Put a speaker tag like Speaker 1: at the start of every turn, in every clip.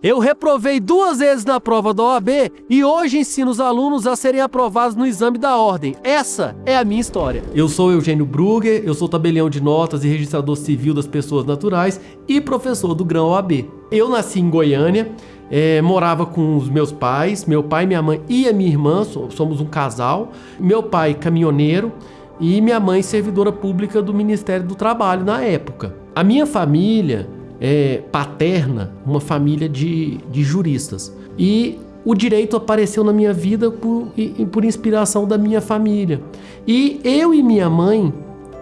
Speaker 1: Eu reprovei duas vezes na prova da OAB e hoje ensino os alunos a serem aprovados no exame da ordem. Essa é a minha história. Eu sou Eugênio Brugger, eu sou tabelião de notas e registrador civil das pessoas naturais e professor do Grão OAB. Eu nasci em Goiânia, é, morava com os meus pais, meu pai, minha mãe e a minha irmã, somos um casal. Meu pai, caminhoneiro, e minha mãe, servidora pública do Ministério do Trabalho na época. A minha família é, paterna, uma família de, de juristas. E o direito apareceu na minha vida por, por inspiração da minha família. E eu e minha mãe,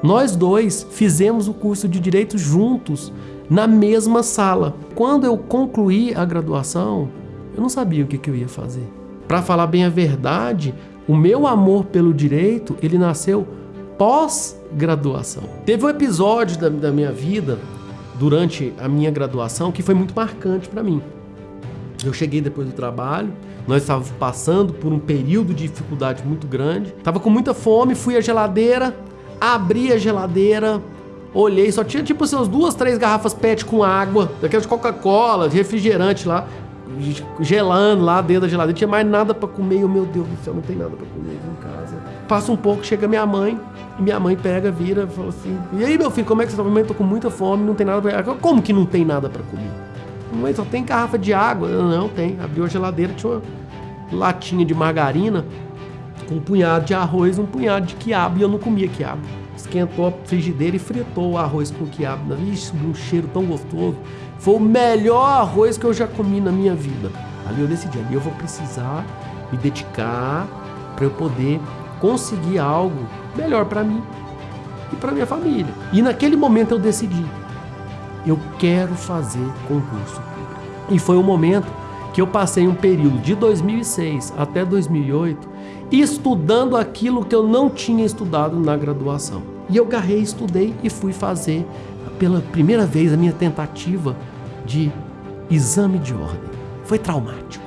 Speaker 1: nós dois fizemos o curso de direito juntos na mesma sala. Quando eu concluí a graduação, eu não sabia o que, que eu ia fazer. Para falar bem a verdade, o meu amor pelo direito, ele nasceu pós-graduação. Teve um episódio da, da minha vida durante a minha graduação que foi muito marcante para mim. Eu cheguei depois do trabalho, nós estávamos passando por um período de dificuldade muito grande. Tava com muita fome, fui à geladeira, abri a geladeira, olhei, só tinha tipo assim, umas duas, três garrafas PET com água, daquelas de Coca-Cola, refrigerante lá, gelando lá dentro da geladeira. Não tinha mais nada para comer. Eu, meu Deus do céu, não tem nada para comer em casa. Passa um pouco, chega minha mãe, e minha mãe pega, vira e fala assim: E aí, meu filho, como é que você tá? Mãe, tô com muita fome, não tem nada pra. Como que não tem nada para comer? Mãe, só tem garrafa de água. Não, não tem. Abriu a geladeira, tinha uma latinha de margarina com um punhado de arroz, um punhado de quiabo, e eu não comia quiabo. Esquentou a frigideira e fritou o arroz com quiabo. Ixi, um cheiro tão gostoso. Foi o melhor arroz que eu já comi na minha vida. Ali eu decidi, ali eu vou precisar me dedicar para eu poder conseguir algo melhor para mim e para minha família. E naquele momento eu decidi, eu quero fazer concurso. E foi um momento que eu passei um período de 2006 até 2008 estudando aquilo que eu não tinha estudado na graduação. E eu garrei, estudei e fui fazer pela primeira vez a minha tentativa de exame de ordem. Foi traumático.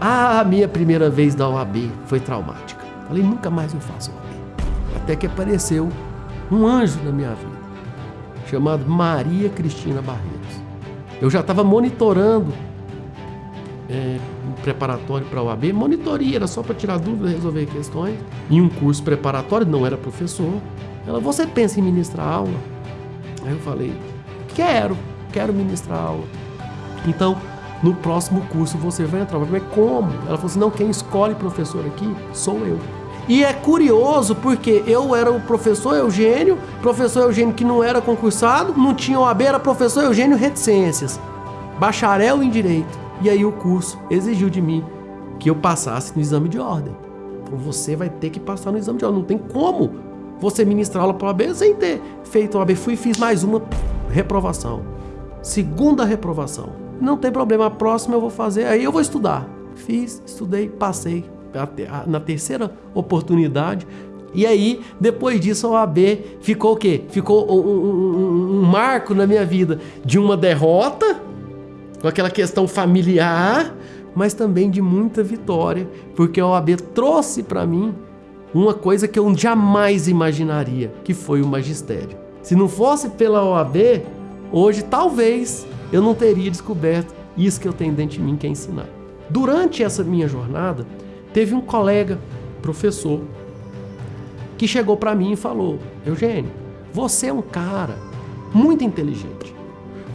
Speaker 1: A minha primeira vez da OAB foi traumática. Falei, nunca mais eu faço OAB. Até que apareceu um anjo na minha vida, chamado Maria Cristina Barreiros. Eu já estava monitorando é, preparatório para a OAB, monitoria, era só para tirar dúvidas, resolver questões. Em um curso preparatório, não era professor. Ela, você pensa em ministrar aula? Aí eu falei, quero, quero ministrar aula. Então, no próximo curso você vai entrar. Eu falei, como? Ela falou assim, não, quem escolhe professor aqui sou eu. E é curioso porque eu era o professor Eugênio, professor Eugênio que não era concursado, não tinha OAB, era professor Eugênio Reticências, bacharel em Direito. E aí o curso exigiu de mim que eu passasse no exame de ordem. Então você vai ter que passar no exame de ordem, não tem como você ministrar aula para a OAB sem ter feito a OAB. Fui e fiz mais uma reprovação. Segunda reprovação. Não tem problema, a próxima eu vou fazer, aí eu vou estudar. Fiz, estudei, passei. Na terceira oportunidade, e aí, depois disso, a OAB ficou o quê? Ficou um, um, um, marco na minha vida de uma derrota, com aquela questão familiar, mas também de muita vitória, porque a OAB trouxe para mim uma coisa que eu jamais imaginaria, que foi o magistério. Se não fosse pela OAB, hoje talvez eu não teria descoberto isso que eu tenho dentro de mim que é ensinar. Durante essa minha jornada, teve um colega, professor, que chegou para mim e falou: Eugênio, você é um cara muito inteligente.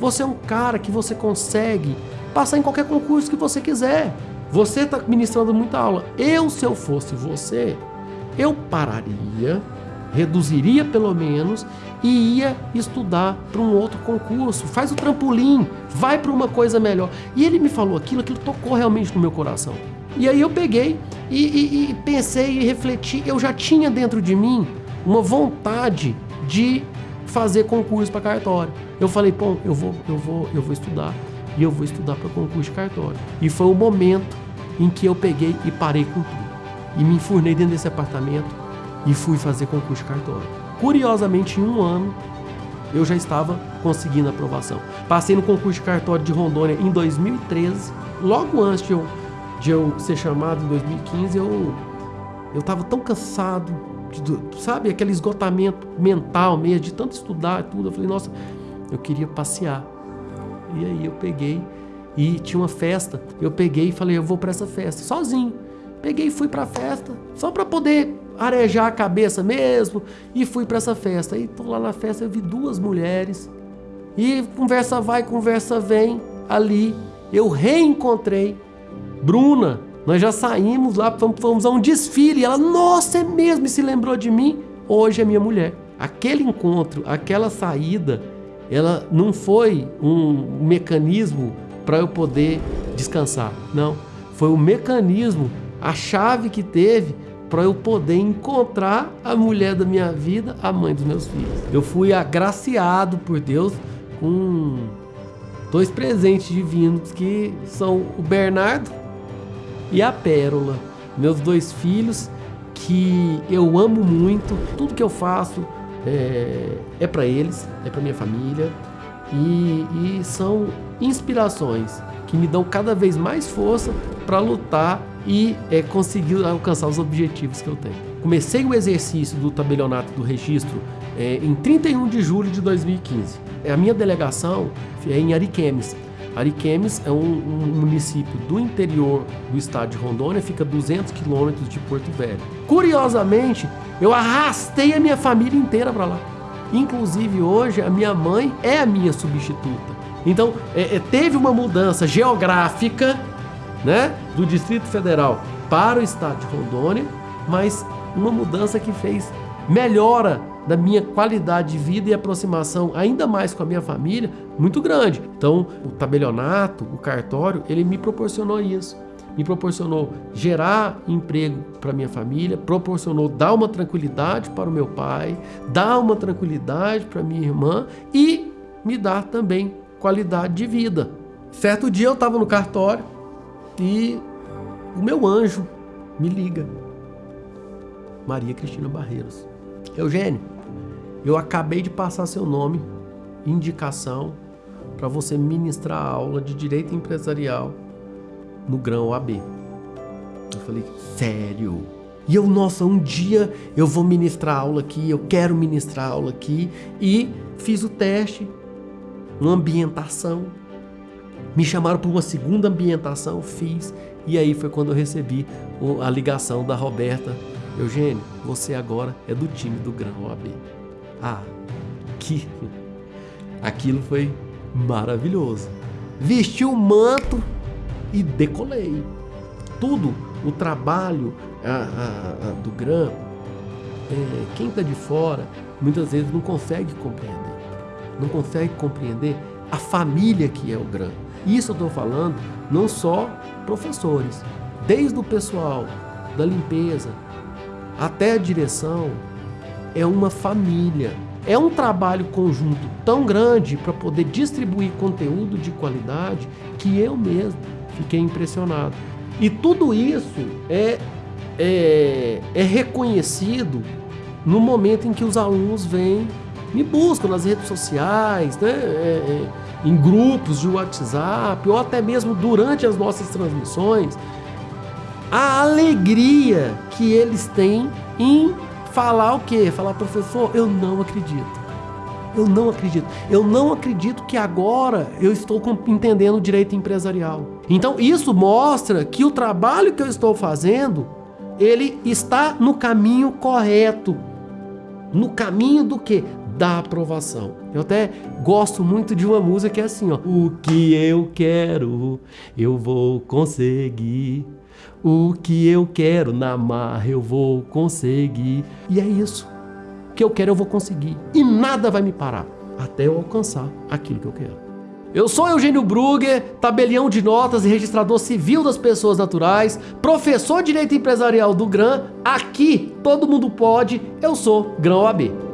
Speaker 1: Você é um cara que você consegue passar em qualquer concurso que você quiser. Você está ministrando muita aula. Eu, se eu fosse você, eu pararia, reduziria pelo menos e ia estudar para um outro concurso. Faz o trampolim, vai para uma coisa melhor. E ele me falou aquilo, aquilo tocou realmente no meu coração. E aí eu peguei e, e, e pensei e refleti. Eu já tinha dentro de mim uma vontade de fazer concurso para cartório. Eu falei, pô, eu vou, eu vou, eu vou estudar e eu vou estudar para concurso de cartório. E foi o momento em que eu peguei e parei com tudo e me enfurnei dentro desse apartamento e fui fazer concurso de cartório. Curiosamente, em um ano, eu já estava conseguindo aprovação. Passei no concurso de cartório de Rondônia em 2013, logo antes de eu, de eu ser chamado em 2015, eu estava tão cansado, sabe, aquele esgotamento mental mesmo, de tanto estudar tudo. Eu falei, nossa, eu queria passear. E aí eu peguei e tinha uma festa. Eu peguei e falei, eu vou para essa festa, sozinho. Peguei e fui para a festa, só para poder arejar a cabeça mesmo, e fui para essa festa. Aí tô lá na festa, eu vi duas mulheres, e conversa vai, conversa vem, ali eu reencontrei Bruna. Nós já saímos lá, fomos a um desfile, e ela, nossa, é mesmo, e se lembrou de mim? Hoje é minha mulher. Aquele encontro, aquela saída, ela não foi um mecanismo para eu poder descansar. Não, foi o mecanismo, a chave que teve para eu poder encontrar a mulher da minha vida, a mãe dos meus filhos. Eu fui agraciado por Deus com dois presentes divinos que são o Bernardo e a Pérola, meus dois filhos que eu amo muito. Tudo que eu faço é, é para eles, é para minha família e, e são inspirações que me dão cada vez mais força para lutar e é, conseguir alcançar os objetivos que eu tenho. Comecei o exercício do tabelionato do registro é, em 31 de julho de 2015. A minha delegação é em Ariquemes. Ariquemes é um, um, município do interior do estado de Rondônia, fica 200 quilômetros de Porto Velho. Curiosamente, eu arrastei a minha família inteira para lá. Inclusive hoje a minha mãe é a minha substituta. Então é, é, teve uma mudança geográfica, né, do Distrito Federal para o estado de Rondônia, mas uma mudança que fez melhora da minha qualidade de vida e aproximação ainda mais com a minha família muito grande. Então, o tabelionato, o cartório, ele me proporcionou isso. Me proporcionou gerar emprego para minha família, proporcionou dar uma tranquilidade para o meu pai, dar uma tranquilidade para minha irmã e me dar também qualidade de vida. Certo dia eu estava no cartório e o meu anjo me liga. Maria Cristina Barreiros. Eugênio, eu acabei de passar seu nome, indicação, para você ministrar a aula de Direito Empresarial no Grão AB. Eu falei, sério? E eu, nossa, um dia eu vou ministrar aula aqui, eu quero ministrar aula aqui. E fiz o teste, uma ambientação. Me chamaram para uma segunda ambientação, fiz. E aí foi quando eu recebi a ligação da Roberta. Eugênio, você agora é do time do Grão AB. Ah, que aquilo foi maravilhoso. Vesti o manto e decolei. Tudo, o trabalho a, a, a, do GRAM, é, quem está de fora muitas vezes não consegue compreender. Não consegue compreender a família que é o GRAM. Isso eu estou falando não só professores, desde o pessoal da limpeza até a direção, é uma família. É um trabalho conjunto tão grande para poder distribuir conteúdo de qualidade que eu mesmo fiquei impressionado. E tudo isso é, é, é reconhecido no momento em que os alunos vêm, me buscam nas redes sociais, né? É, é, em grupos de WhatsApp, ou até mesmo durante as nossas transmissões, a alegria que eles têm em falar o quê? Falar, professor, eu não acredito. Eu não acredito. Eu não acredito que agora eu estou entendendo o direito empresarial. Então isso mostra que o trabalho que eu estou fazendo, ele está no caminho correto. No caminho do quê? Da aprovação. Eu até gosto muito de uma música que é assim, ó. O que eu quero, eu vou conseguir. O que eu quero na marra eu vou conseguir. E é isso. O que eu quero eu vou conseguir. E nada vai me parar até eu alcançar aquilo que eu quero. Eu sou Eugênio Brugger, tabelião de notas e registrador civil das pessoas naturais, professor de Direito Empresarial do GRAM. Aqui todo mundo pode, eu sou GRAM OAB.